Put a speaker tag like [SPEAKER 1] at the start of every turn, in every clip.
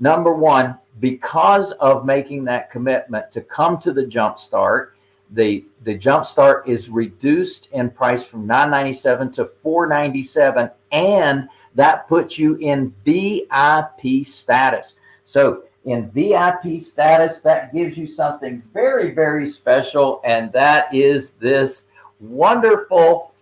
[SPEAKER 1] number one, because of making that commitment to come to the Jumpstart, the the Jumpstart is reduced in price from 997 to 497 and that puts you in VIP status. So in VIP status, that gives you something very, very special. And that is this wonderful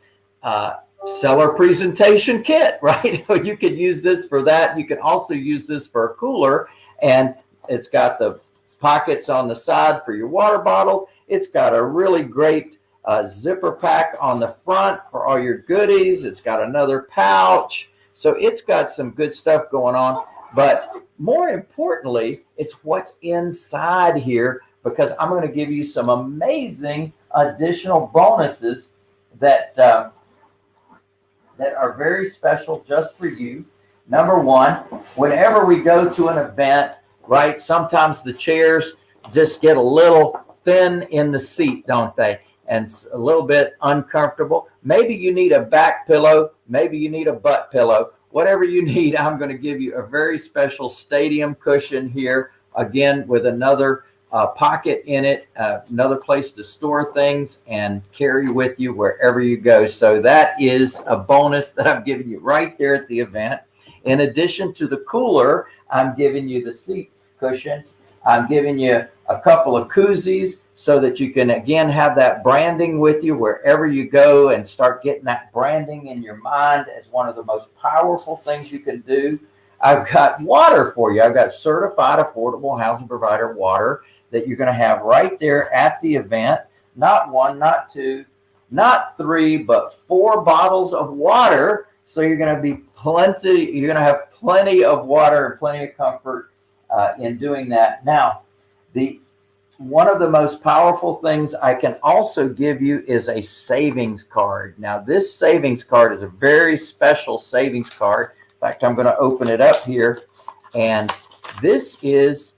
[SPEAKER 1] uh, seller presentation kit, right? you could use this for that. You can also use this for a cooler and it's got the pockets on the side for your water bottle. It's got a really great uh, zipper pack on the front for all your goodies. It's got another pouch. So it's got some good stuff going on. But more importantly, it's what's inside here because I'm going to give you some amazing additional bonuses that uh, that are very special just for you. Number one, whenever we go to an event, right, sometimes the chairs just get a little thin in the seat, don't they? And a little bit uncomfortable. Maybe you need a back pillow. Maybe you need a butt pillow. Whatever you need, I'm going to give you a very special stadium cushion here. Again, with another uh, pocket in it, uh, another place to store things and carry with you wherever you go. So that is a bonus that I'm giving you right there at the event. In addition to the cooler, I'm giving you the seat cushion. I'm giving you a couple of koozies so that you can again have that branding with you wherever you go and start getting that branding in your mind as one of the most powerful things you can do. I've got water for you. I've got certified affordable housing provider water that you're going to have right there at the event. Not one, not two, not three, but four bottles of water. So you're going to be plenty, you're going to have plenty of water and plenty of comfort uh, in doing that. Now, the one of the most powerful things I can also give you is a savings card. Now, this savings card is a very special savings card. Fact, I'm going to open it up here. And this is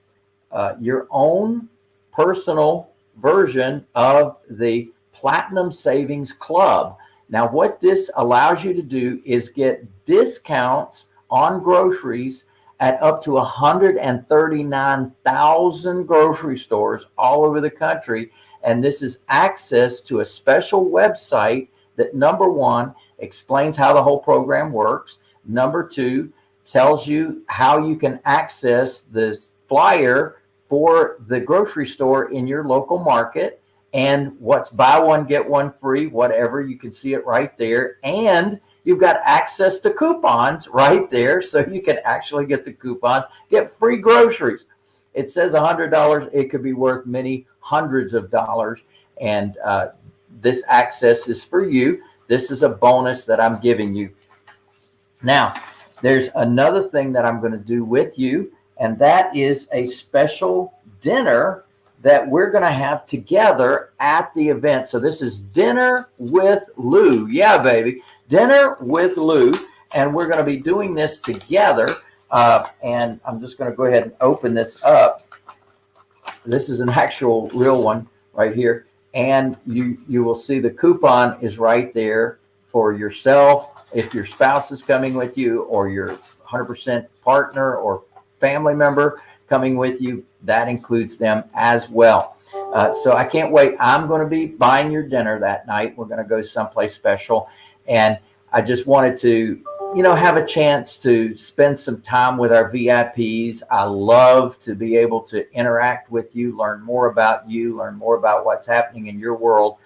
[SPEAKER 1] uh, your own personal version of the Platinum Savings Club. Now, what this allows you to do is get discounts on groceries at up to 139,000 grocery stores all over the country. And this is access to a special website that number one explains how the whole program works. Number two tells you how you can access this flyer for the grocery store in your local market and what's buy one, get one free, whatever. You can see it right there. And You've got access to coupons right there. So you can actually get the coupons, get free groceries. It says a $100. It could be worth many hundreds of dollars. And uh, this access is for you. This is a bonus that I'm giving you. Now, there's another thing that I'm going to do with you, and that is a special dinner that we're going to have together at the event. So this is dinner with Lou. Yeah, baby dinner with Lou, and we're going to be doing this together. Uh, and I'm just going to go ahead and open this up. This is an actual real one right here. And you, you will see the coupon is right there for yourself. If your spouse is coming with you or your 100% partner or family member coming with you, that includes them as well. Uh, so I can't wait. I'm going to be buying your dinner that night. We're going to go someplace special. And I just wanted to, you know, have a chance to spend some time with our VIPs. I love to be able to interact with you, learn more about you, learn more about what's happening in your world,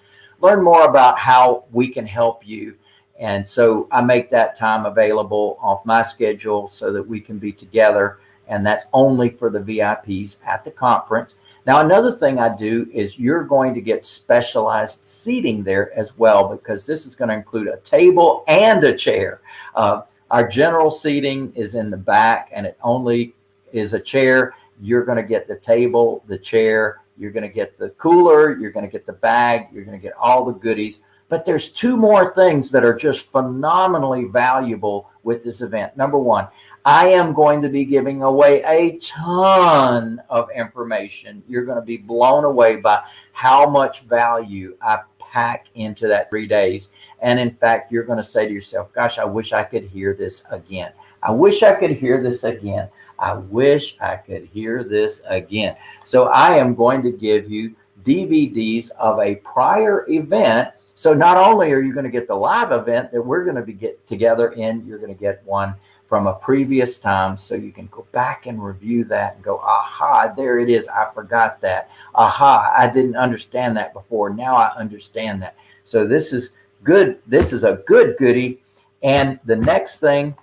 [SPEAKER 1] learn more about how we can help you. And so I make that time available off my schedule so that we can be together. And that's only for the VIPs at the conference. Now, another thing I do is you're going to get specialized seating there as well, because this is going to include a table and a chair. Uh, our general seating is in the back and it only is a chair. You're going to get the table, the chair, you're going to get the cooler, you're going to get the bag, you're going to get all the goodies. But there's two more things that are just phenomenally valuable with this event. Number one, I am going to be giving away a ton of information. You're going to be blown away by how much value I pack into that three days. And in fact, you're going to say to yourself, gosh, I wish I could hear this again. I wish I could hear this again. I wish I could hear this again. So I am going to give you DVDs of a prior event. So not only are you going to get the live event that we're going to be get together in, you're going to get one from a previous time so you can go back and review that and go, aha, there it is. I forgot that. Aha, I didn't understand that before. Now I understand that. So this is good. This is a good goodie. And the next thing,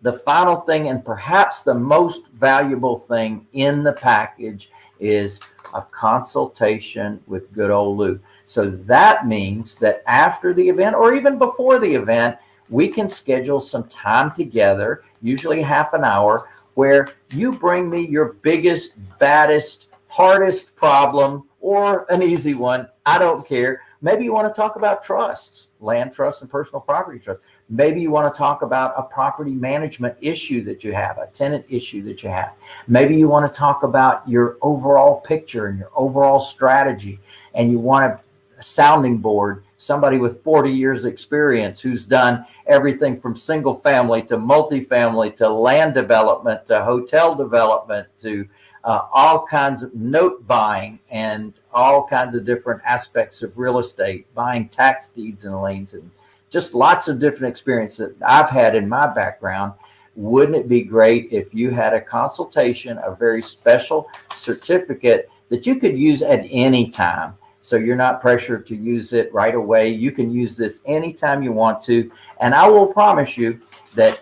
[SPEAKER 1] the final thing, and perhaps the most valuable thing in the package is a consultation with good old Lou. So that means that after the event or even before the event, we can schedule some time together, usually half an hour, where you bring me your biggest, baddest, hardest problem or an easy one. I don't care. Maybe you want to talk about trusts, land trusts and personal property trusts. Maybe you want to talk about a property management issue that you have, a tenant issue that you have. Maybe you want to talk about your overall picture and your overall strategy, and you want a sounding board somebody with 40 years experience who's done everything from single family to multifamily to land development to hotel development to uh, all kinds of note buying and all kinds of different aspects of real estate, buying tax deeds and liens and just lots of different experiences that I've had in my background. Wouldn't it be great if you had a consultation, a very special certificate that you could use at any time? So you're not pressured to use it right away. You can use this anytime you want to. And I will promise you that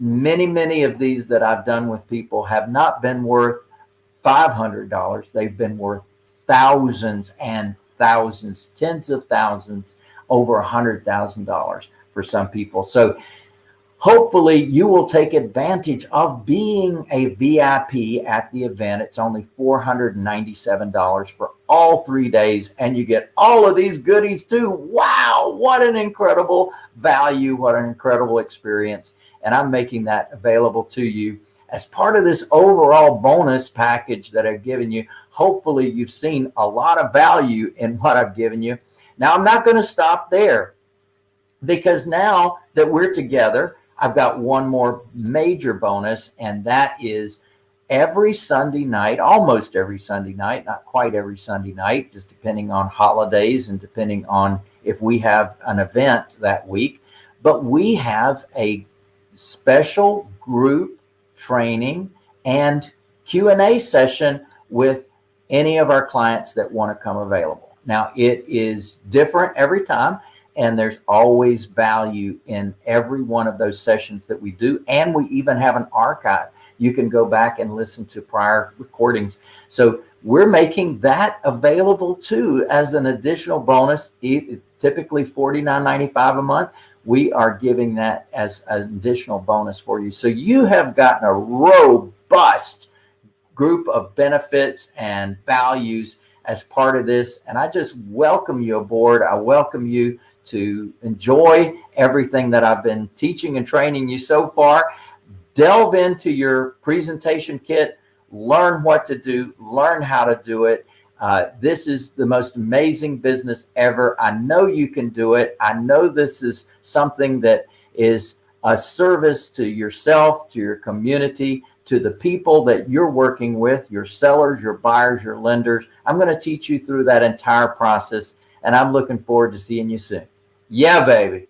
[SPEAKER 1] many, many of these that I've done with people have not been worth $500. They've been worth thousands and thousands, tens of thousands, over a hundred thousand dollars for some people. So hopefully you will take advantage of being a VIP at the event. It's only $497 for all three days and you get all of these goodies too. Wow. What an incredible value. What an incredible experience. And I'm making that available to you as part of this overall bonus package that I've given you. Hopefully you've seen a lot of value in what I've given you. Now I'm not going to stop there because now that we're together, I've got one more major bonus, and that is every Sunday night, almost every Sunday night, not quite every Sunday night, just depending on holidays and depending on if we have an event that week. But we have a special group training and Q&A session with any of our clients that want to come available. Now, it is different every time and there's always value in every one of those sessions that we do. And we even have an archive. You can go back and listen to prior recordings. So we're making that available too as an additional bonus, typically $49.95 a month. We are giving that as an additional bonus for you. So you have gotten a robust group of benefits and values as part of this. And I just welcome you aboard. I welcome you to enjoy everything that I've been teaching and training you so far. Delve into your presentation kit, learn what to do, learn how to do it. Uh, this is the most amazing business ever. I know you can do it. I know this is something that is a service to yourself, to your community, to the people that you're working with, your sellers, your buyers, your lenders. I'm going to teach you through that entire process and I'm looking forward to seeing you soon. Yeah, baby.